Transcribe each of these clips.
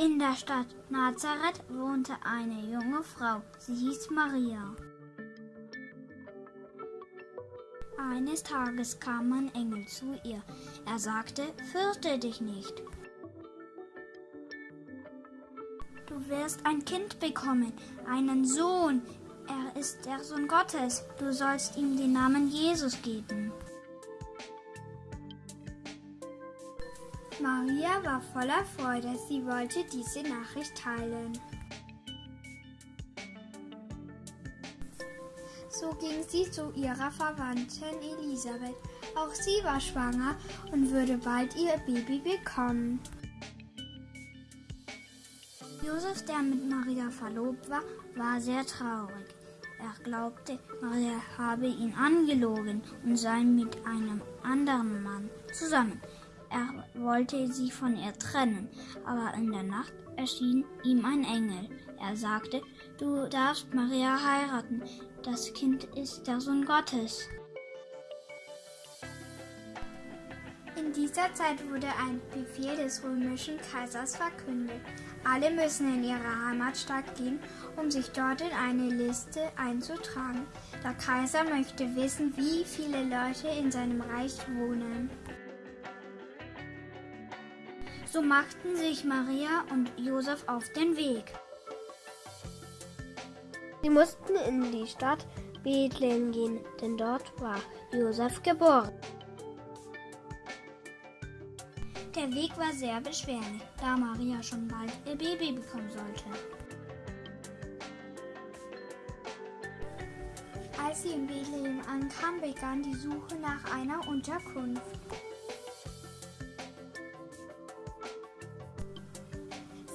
In der Stadt Nazareth wohnte eine junge Frau. Sie hieß Maria. Eines Tages kam ein Engel zu ihr. Er sagte, fürchte dich nicht. Du wirst ein Kind bekommen, einen Sohn. Er ist der Sohn Gottes. Du sollst ihm den Namen Jesus geben. Maria war voller Freude. Sie wollte diese Nachricht teilen. So ging sie zu ihrer Verwandten Elisabeth. Auch sie war schwanger und würde bald ihr Baby bekommen. Josef, der mit Maria verlobt war, war sehr traurig. Er glaubte, Maria habe ihn angelogen und sei mit einem anderen Mann zusammen. Er wollte sie von ihr trennen, aber in der Nacht erschien ihm ein Engel. Er sagte, du darfst Maria heiraten, das Kind ist der Sohn Gottes. In dieser Zeit wurde ein Befehl des römischen Kaisers verkündet. Alle müssen in ihre Heimatstadt gehen, um sich dort in eine Liste einzutragen. Der Kaiser möchte wissen, wie viele Leute in seinem Reich wohnen. So machten sich Maria und Josef auf den Weg. Sie mussten in die Stadt Bethlehem gehen, denn dort war Josef geboren. Der Weg war sehr beschwerlich, da Maria schon bald ihr Baby bekommen sollte. Als sie in Bethlehem ankam, begann die Suche nach einer Unterkunft.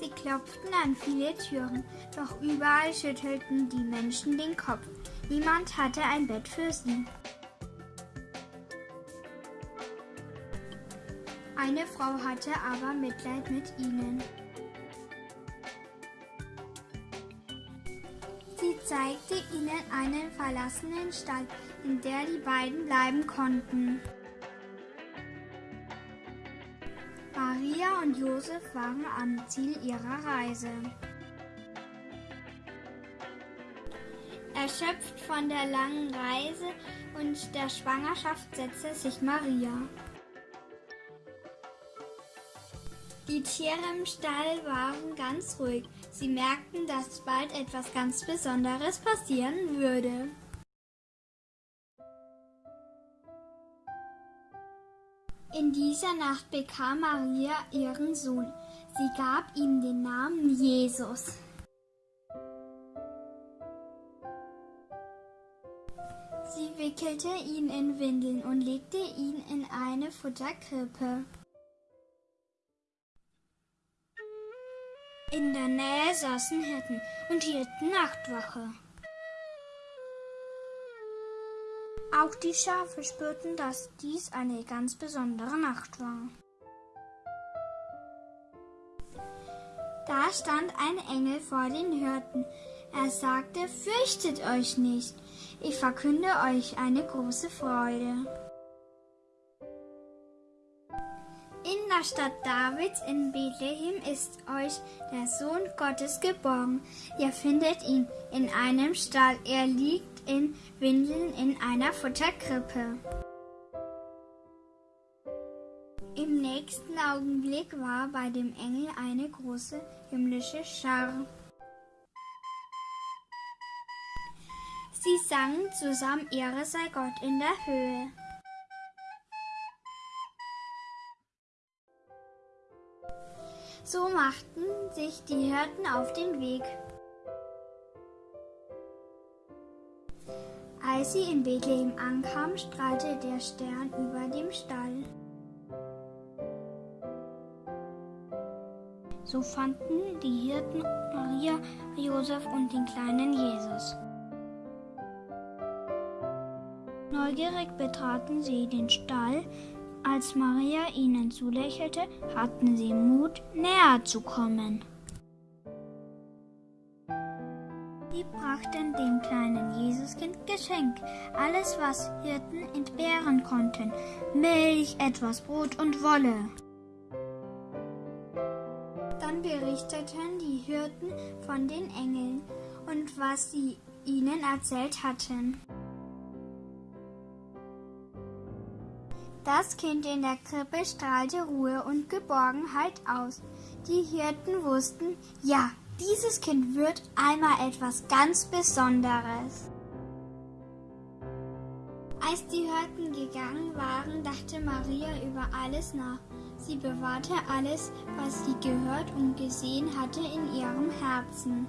Sie klopften an viele Türen, doch überall schüttelten die Menschen den Kopf. Niemand hatte ein Bett für sie. Eine Frau hatte aber Mitleid mit ihnen. Sie zeigte ihnen einen verlassenen Stall, in der die beiden bleiben konnten. Maria und Josef waren am Ziel ihrer Reise. Erschöpft von der langen Reise und der Schwangerschaft setzte sich Maria. Die Tiere im Stall waren ganz ruhig. Sie merkten, dass bald etwas ganz Besonderes passieren würde. In dieser Nacht bekam Maria ihren Sohn. Sie gab ihm den Namen Jesus. Sie wickelte ihn in Windeln und legte ihn in eine Futterkrippe. In der Nähe saßen Hirten und hielten Nachtwache. Auch die Schafe spürten, dass dies eine ganz besondere Nacht war. Da stand ein Engel vor den Hirten. Er sagte, fürchtet euch nicht, ich verkünde euch eine große Freude. Der Stadt Davids in Bethlehem ist euch der Sohn Gottes geboren. Ihr findet ihn in einem Stall. Er liegt in Windeln in einer Futterkrippe. Im nächsten Augenblick war bei dem Engel eine große himmlische Schar. Sie sangen zusammen Ehre sei Gott in der Höhe. So machten sich die Hirten auf den Weg. Als sie in Bethlehem ankamen, strahlte der Stern über dem Stall. So fanden die Hirten Maria, Josef und den kleinen Jesus. Neugierig betraten sie den Stall, als Maria ihnen zulächelte, hatten sie Mut, näher zu kommen. Sie brachten dem kleinen Jesuskind Geschenk, alles, was Hirten entbehren konnten, Milch, etwas Brot und Wolle. Dann berichteten die Hirten von den Engeln und was sie ihnen erzählt hatten. Das Kind in der Krippe strahlte Ruhe und Geborgenheit aus. Die Hirten wussten, ja, dieses Kind wird einmal etwas ganz Besonderes. Als die Hirten gegangen waren, dachte Maria über alles nach. Sie bewahrte alles, was sie gehört und gesehen hatte, in ihrem Herzen.